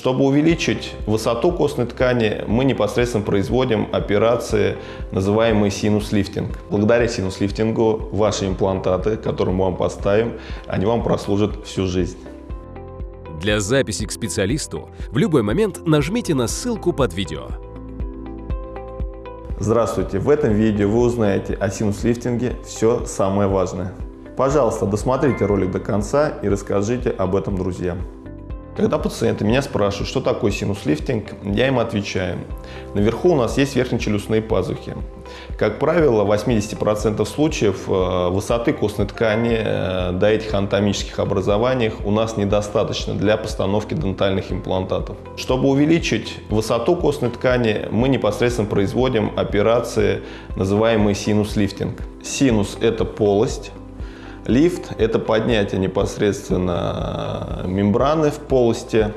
Чтобы увеличить высоту костной ткани, мы непосредственно производим операции, называемые синус-лифтинг. Благодаря синус-лифтингу ваши имплантаты, которые мы вам поставим, они вам прослужат всю жизнь. Для записи к специалисту в любой момент нажмите на ссылку под видео. Здравствуйте! В этом видео вы узнаете о синус-лифтинге все самое важное. Пожалуйста, досмотрите ролик до конца и расскажите об этом друзьям. Когда пациенты меня спрашивают, что такое синус-лифтинг, я им отвечаю. Наверху у нас есть верхнечелюстные пазухи. Как правило, в 80% случаев э, высоты костной ткани э, до этих анатомических образований у нас недостаточно для постановки дентальных имплантатов. Чтобы увеличить высоту костной ткани, мы непосредственно производим операции, называемые синус-лифтинг. Синус – это полость, Лифт – это поднятие непосредственно мембраны в полости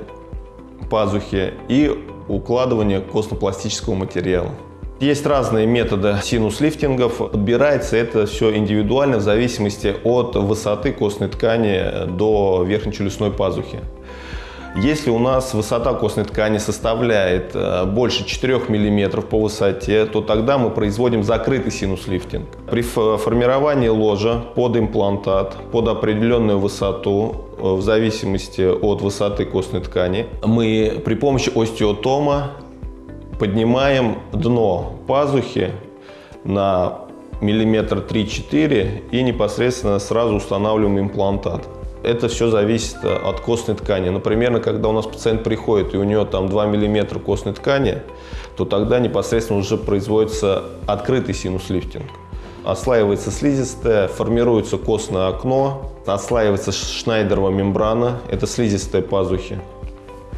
пазухи и укладывание костно-пластического материала. Есть разные методы синус-лифтингов. Подбирается это все индивидуально в зависимости от высоты костной ткани до верхнечелюстной пазухи. Если у нас высота костной ткани составляет э, больше 4 мм по высоте, то тогда мы производим закрытый синус-лифтинг. При формировании ложа под имплантат, под определенную высоту, э, в зависимости от высоты костной ткани, мы при помощи остеотома поднимаем дно пазухи на миллиметр 3-4 и непосредственно сразу устанавливаем имплантат. Это все зависит э, от костной ткани. Например, когда у нас пациент приходит и у него там 2 мм костной ткани, то тогда непосредственно уже производится открытый синус-лифтинг. Ослаивается слизистая, формируется костное окно, отслаивается шнайдерова мембрана, это слизистые пазухи,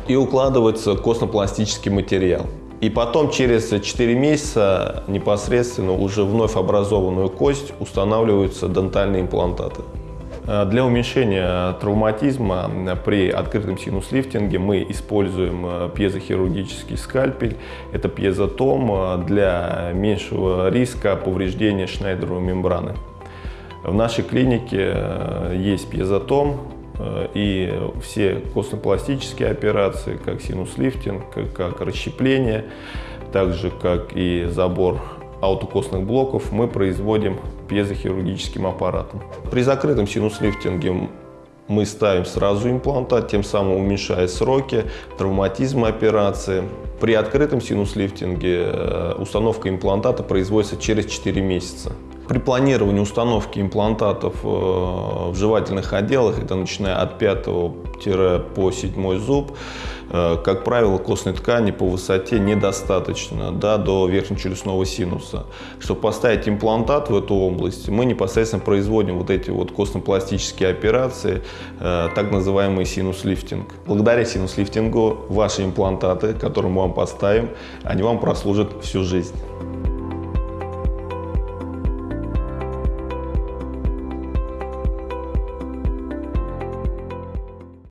и укладывается костно-пластический материал. И потом через 4 месяца непосредственно уже вновь образованную кость устанавливаются дентальные имплантаты. Э, для уменьшения травматизма при открытом синус-лифтинге мы используем э, пьезохирургический скальпель. Это пьезотом э, для меньшего риска повреждения шнайдеровой мембраны. В нашей клинике есть пьезотом, и все костно-пластические операции, как синус-лифтинг, как расщепление, так же как и забор аутокостных блоков мы производим пьезохирургическим аппаратом. При закрытом синус-лифтинге мы ставим сразу имплантат, тем самым уменьшая сроки травматизма операции. При открытом синус-лифтинге э, установка имплантата производится через 4 месяца. При планировании установки имплантатов э, в жевательных отделах, это начиная от 5 по 7 зуб, э, как правило, костной ткани по высоте недостаточно да, до верхнечелюстного синуса. Чтобы поставить имплантат в эту область, мы непосредственно производим вот эти вот костно-пластические операции, э, так называемый синус-лифтинг. Благодаря синус-лифтингу ваши имплантаты, которые мы вам поставим, они вам прослужат всю жизнь.